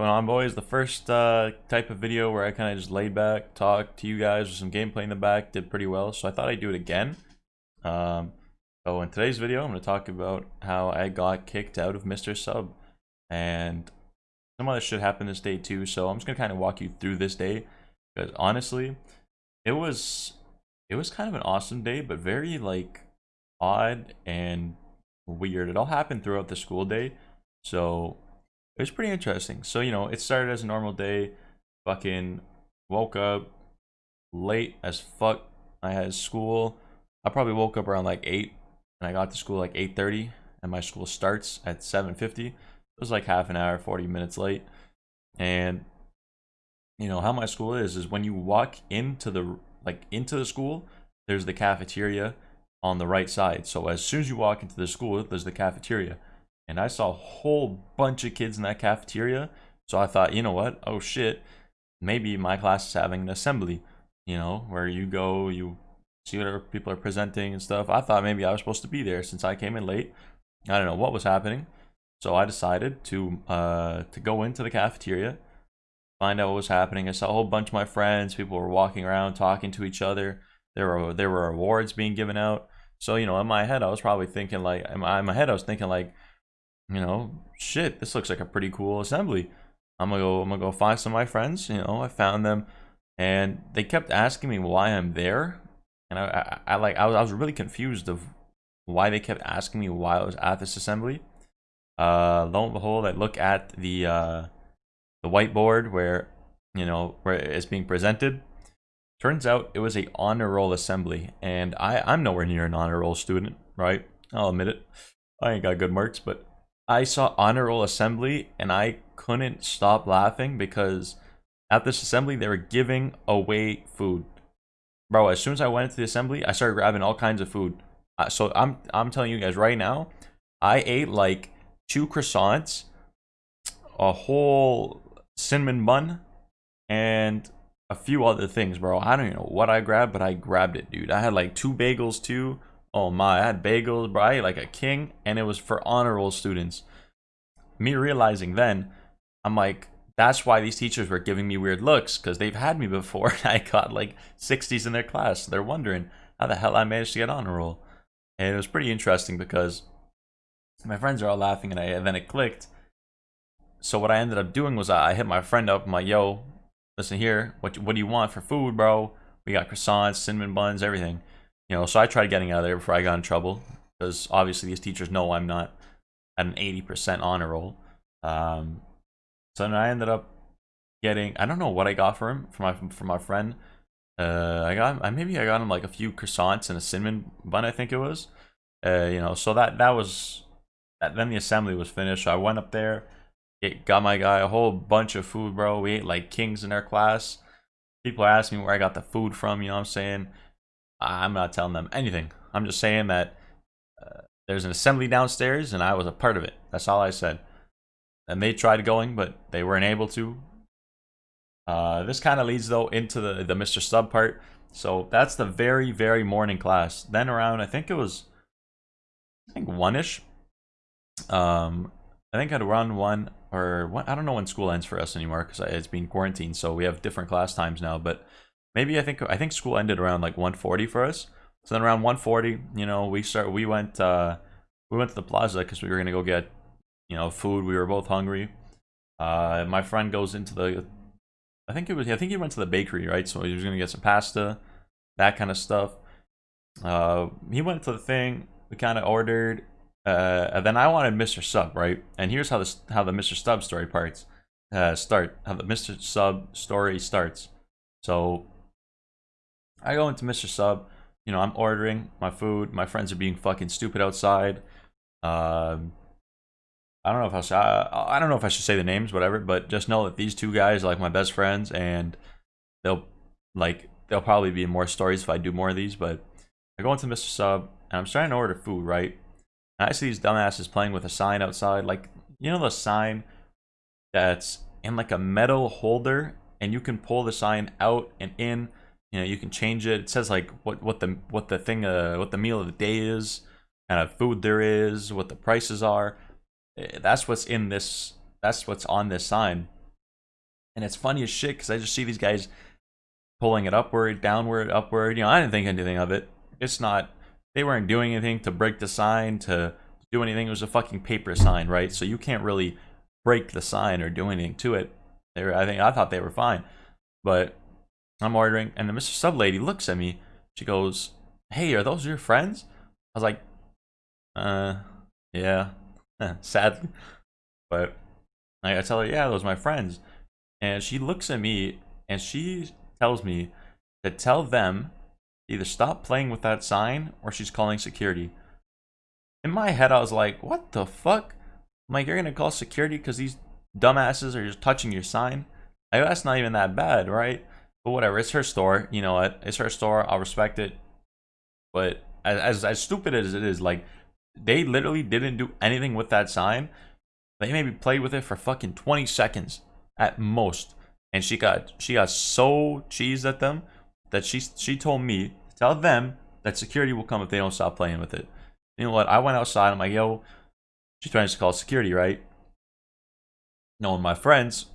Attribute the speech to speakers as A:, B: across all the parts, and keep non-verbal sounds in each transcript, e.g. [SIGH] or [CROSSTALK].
A: going on boys? The first uh, type of video where i kind of just laid back talked to you guys with some gameplay in the back did pretty well so i thought i'd do it again. Um, so in today's video i'm going to talk about how i got kicked out of mr sub and some other shit happened this day too so i'm just going to kind of walk you through this day because honestly it was it was kind of an awesome day but very like odd and weird. It all happened throughout the school day so it was pretty interesting. So, you know, it started as a normal day. Fucking woke up late as fuck. I had school. I probably woke up around like 8 and I got to school like 8.30 and my school starts at 7.50. It was like half an hour, 40 minutes late. And, you know, how my school is, is when you walk into the, like into the school, there's the cafeteria on the right side. So as soon as you walk into the school, there's the cafeteria and I saw a whole bunch of kids in that cafeteria. So I thought, you know what? Oh shit, maybe my class is having an assembly, you know, where you go, you see whatever people are presenting and stuff. I thought maybe I was supposed to be there since I came in late. I don't know what was happening. So I decided to uh, to go into the cafeteria, find out what was happening. I saw a whole bunch of my friends. People were walking around, talking to each other. There were there were awards being given out. So you know, in my head, I was probably thinking like, in my, in my head, I was thinking like, you know, shit, this looks like a pretty cool assembly. I'm gonna go, I'm gonna go find some of my friends. You know, I found them, and they kept asking me why I'm there, and I, I, I like, I was, I was really confused of why they kept asking me why I was at this assembly. Uh, lo and behold, I look at the uh, the whiteboard where you know where it's being presented. Turns out it was a honor roll assembly, and I I'm nowhere near an honor roll student, right? I'll admit it. I ain't got good marks, but I saw honor roll assembly and I couldn't stop laughing because at this assembly they were giving away food. Bro, as soon as I went into the assembly, I started grabbing all kinds of food. Uh, so I'm I'm telling you guys right now, I ate like two croissants, a whole cinnamon bun, and a few other things, bro. I don't even know what I grabbed, but I grabbed it, dude. I had like two bagels too. Oh my, I had bagels, bro. I ate like a king, and it was for honor roll students. Me realizing then, I'm like, that's why these teachers were giving me weird looks, because they've had me before. and [LAUGHS] I got like 60s in their class. They're wondering how the hell I managed to get honor roll. And it was pretty interesting because my friends are all laughing, and, I, and then it clicked. So what I ended up doing was I hit my friend up. I'm like, yo, listen here, what, what do you want for food, bro? We got croissants, cinnamon buns, everything. You know, so I tried getting out of there before I got in trouble because obviously these teachers know I'm not at an 80% honor roll. Um, so then I ended up getting I don't know what I got for him for my for my friend. Uh, I got I maybe I got him like a few croissants and a cinnamon bun I think it was. Uh, you know, so that that was that, then the assembly was finished. So I went up there, it got my guy a whole bunch of food, bro. We ate like kings in our class. People are asking me where I got the food from. You know what I'm saying? I'm not telling them anything. I'm just saying that uh, there's an assembly downstairs and I was a part of it. That's all I said. And they tried going, but they weren't able to. Uh, this kind of leads though into the, the Mr. Sub part. So that's the very, very morning class. Then around, I think it was, I think one-ish. Um, I think I'd run one or one, I don't know when school ends for us anymore because it's been quarantined. So we have different class times now, but maybe I think I think school ended around like 140 for us. So then around 140, you know, we start we went uh we went to the plaza because we were gonna go get you know food. We were both hungry. Uh, my friend goes into the I think it was I think he went to the bakery right, so he was gonna get some pasta, that kind of stuff. Uh, he went to the thing. We kind of ordered. Uh, and then I wanted Mr. Sub, right? And here's how this how the Mr. Sub story parts uh, start. How the Mr. Sub story starts. So I go into Mr. Sub. You know, I'm ordering my food. My friends are being fucking stupid outside. Um, I don't know if I should, I, I don't know if I should say the names, whatever. But just know that these two guys are like my best friends, and they'll like there'll probably be more stories if I do more of these. But I go into Mr. Sub and I'm starting to order food, right? And I see these dumbasses playing with a sign outside, like you know the sign that's in like a metal holder, and you can pull the sign out and in you know you can change it it says like what what the what the thing uh what the meal of the day is kind of food there is what the prices are eh, that's what's in this that's what's on this sign And it's funny as shit because I just see these guys pulling it upward, downward, upward. You know, I didn't think anything of it. It's not, they weren't doing anything to break the sign, to do anything. It was a fucking paper sign, right? So you can't really break the sign or do anything to it. They were, I think, I thought they were fine. But I'm ordering, and the Mr. Sub lady looks at me. She goes, Hey, are those your friends? I was like, Uh, yeah, [LAUGHS] sadly. But I tell her, Yeah, those are my friends. And she looks at me and she tells me to tell them either stop playing with that sign or she's calling security. In my head, I was like, what the fuck? I'm like, you're gonna call security because these dumbasses are just touching your sign? Like, that's not even that bad, right? But whatever, it's her store. You know what? It's her store. I'll respect it. But as, as, as stupid as it is, like, they literally didn't do anything with that sign. They maybe played with it for fucking 20 seconds at most. And she got she got so cheesed at them that she she told me tell them that security will come if they don't stop playing with it. You know what? I went outside. I'm like, yo, she's trying to call security, right? Knowing my friends,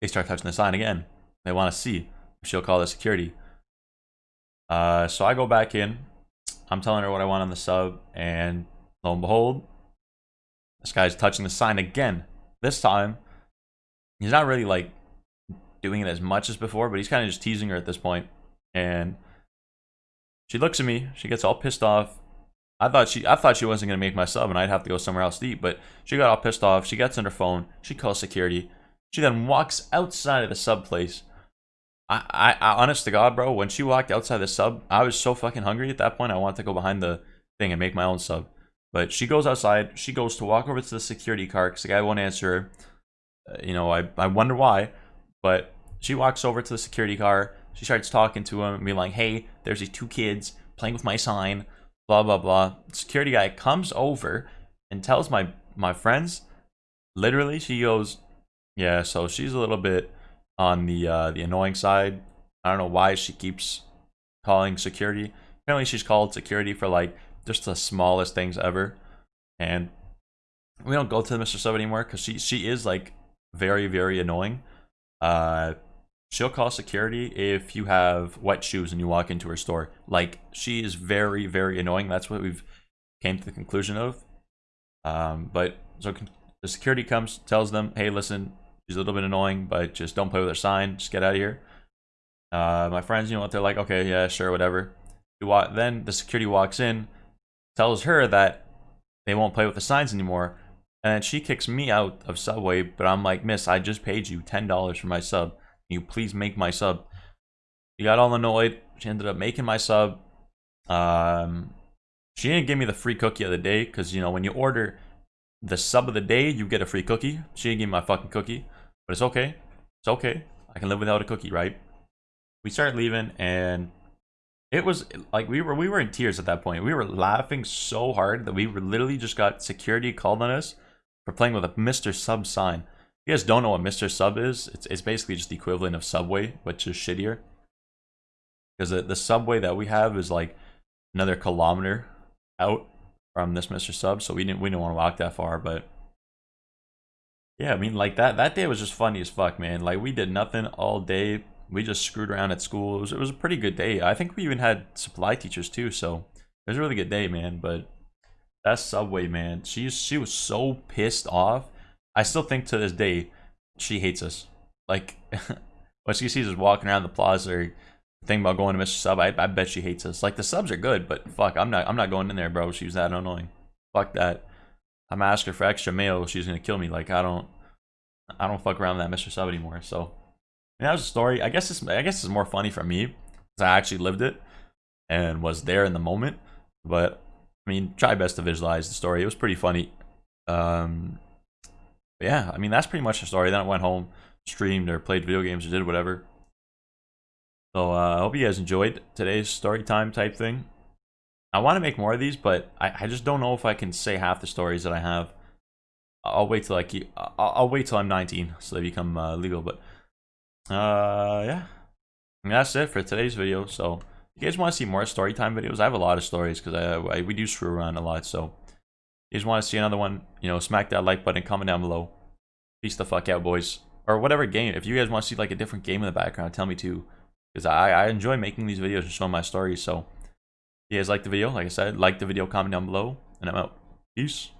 A: they start touching the sign again. They want to see she'll call the security. Uh, so I go back in. I'm telling her what I want on the sub, and lo and behold, this guy's touching the sign again. This time, he's not really like doing it as much as before, but he's kind of just teasing her at this point. And she looks at me. She gets all pissed off. I thought she I thought she wasn't gonna make my sub and I'd have to go somewhere else to eat, but she got all pissed off. She gets on her phone. She calls security. She then walks outside of the sub place. I, I, honest to God, bro, when she walked outside the sub, I was so fucking hungry at that point. I wanted to go behind the thing and make my own sub. But she goes outside. She goes to walk over to the security car because the guy won't answer her. Uh, you know, I, I wonder why. But she walks over to the security car. She starts talking to him and being like, hey, there's these two kids playing with my sign, blah, blah, blah. security guy comes over and tells my, my friends, literally, she goes, yeah, so she's a little bit on the uh, the annoying side. I don't know why she keeps calling security. Apparently, she's called security for like just the smallest things ever, and we don't go to Mr. Sub anymore because she she is like very very annoying. Uh, she'll call security if you have wet shoes and you walk into her store. Like she is very very annoying. That's what we've came to the conclusion of. Um, but so the security comes, tells them, "Hey, listen, she's a little bit annoying, but just don't play with her sign. Just get out of here." Uh, my friends, you know what? They're like, "Okay, yeah, sure, whatever." Then the security walks in, tells her that they won't play with the signs anymore, and she kicks me out of Subway. But I'm like, "Miss, I just paid you ten dollars for my sub." Can you please make my sub? She got all annoyed. She ended up making my sub. Um, she didn't give me the free cookie of the day because, you know, when you order the sub of the day, you get a free cookie. She didn't give me my fucking cookie, but it's okay. It's okay. I can live without a cookie, right? We started leaving and it was like we were we were in tears at that point. We were laughing so hard that we were literally just got security called on us for playing with a Mr. Sub sign If you guys don't know what Mr. Sub is, it's, it's basically just the equivalent of Subway, which is shittier. Because the, the Subway that we have is like another kilometer out from this Mr. Sub, so we didn't we didn't want to walk that far, but yeah, I mean like that that day was just funny as fuck, man. Like we did nothing all day. We just screwed around at school. It was, it was a pretty good day. I think we even had supply teachers too, so it was a really good day, man. But that Subway, man, she she was so pissed off I still think to this day she hates us. Like [LAUGHS] when she sees us walking around the plaza or thinking about going to Mr. Sub, I, I bet she hates us. Like the subs are good, but fuck, I'm not I'm not going in there, bro. She's that annoying. Fuck that. I'm asking for extra mayo. She's gonna kill me. Like I don't I don't fuck around with that Mr. Sub anymore. So that was a story. I guess it's I guess it's more funny for me because I actually lived it and was there in the moment. But I mean, try best to visualize the story. It was pretty funny. Um, yeah, I mean, that's pretty much the story. Then I went home, streamed, or played video games, or did whatever. So uh, I hope you guys enjoyed today's story time type thing. I want to make more of these, but I, I just don't know if I can say half the stories that I have. I'll wait till I keep. I'll, I'll wait till I'm 19 so they become uh, legal. But uh, yeah, and that's it for today's video. So if you guys want to see more story time videos, I have a lot of stories because I, I we do screw around a lot. So if you just want to see another one, you know, smack that like button, comment down below. Peace the fuck out, boys. or whatever game. If you guys want to see like a different game in the background, tell me too, because I I enjoy making these videos and showing my stories. So, you guys like the video, like I said, like the video, comment down below, and I'm out. Peace.